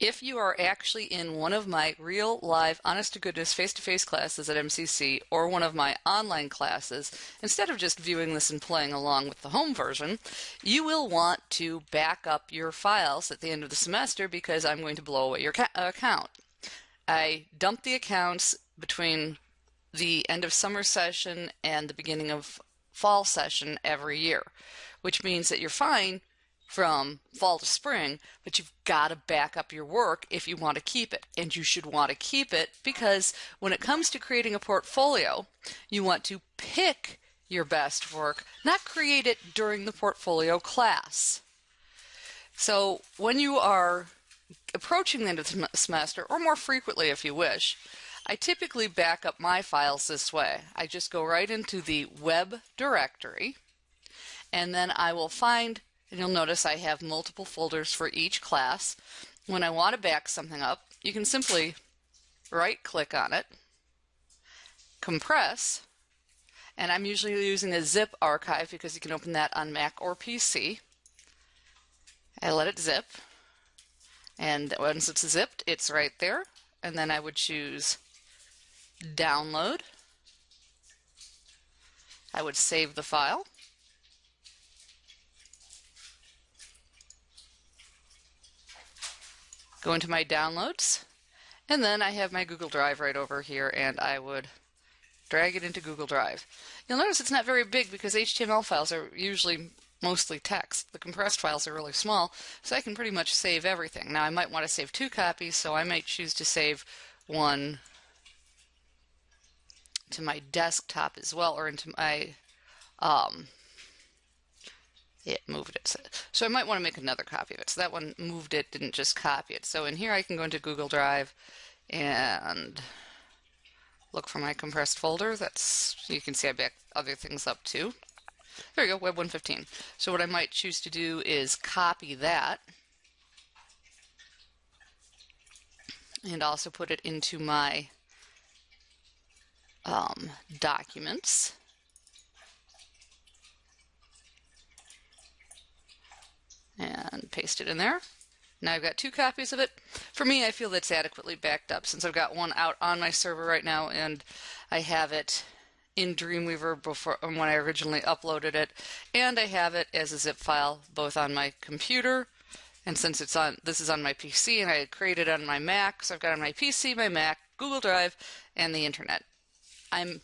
If you are actually in one of my real live honest to goodness face to face classes at MCC or one of my online classes, instead of just viewing this and playing along with the home version, you will want to back up your files at the end of the semester because I'm going to blow away your uh, account. I dump the accounts between the end of summer session and the beginning of fall session every year, which means that you're fine from fall to spring, but you've got to back up your work if you want to keep it. And you should want to keep it because when it comes to creating a portfolio, you want to pick your best work, not create it during the portfolio class. So when you are approaching the end of the semester, or more frequently if you wish, I typically back up my files this way. I just go right into the web directory, and then I will find and you'll notice I have multiple folders for each class. When I want to back something up, you can simply right click on it, compress, and I'm usually using a zip archive because you can open that on Mac or PC. I let it zip, and once it's zipped, it's right there. And then I would choose download. I would save the file. Go into my downloads, and then I have my Google Drive right over here, and I would drag it into Google Drive. You'll notice it's not very big because HTML files are usually mostly text. The compressed files are really small, so I can pretty much save everything. Now I might want to save two copies, so I might choose to save one to my desktop as well, or into my um, it moved it. So I might want to make another copy of it. So that one moved it, didn't just copy it. So in here I can go into Google Drive and look for my compressed folder. That's you can see I backed other things up too. There we go, Web 115. So what I might choose to do is copy that and also put it into my um, documents. And paste it in there. Now I've got two copies of it. For me, I feel that's adequately backed up since I've got one out on my server right now and I have it in Dreamweaver before um, when I originally uploaded it, and I have it as a zip file both on my computer and since it's on this is on my PC and I created it on my Mac, so I've got on my PC, my Mac, Google Drive, and the internet. I'm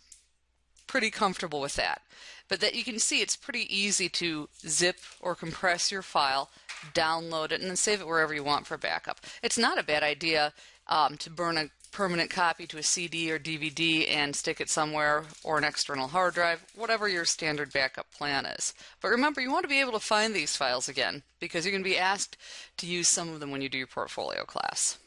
pretty comfortable with that. But that you can see it's pretty easy to zip or compress your file, download it, and then save it wherever you want for backup. It's not a bad idea um, to burn a permanent copy to a CD or DVD and stick it somewhere or an external hard drive, whatever your standard backup plan is. But remember, you want to be able to find these files again because you're going to be asked to use some of them when you do your portfolio class.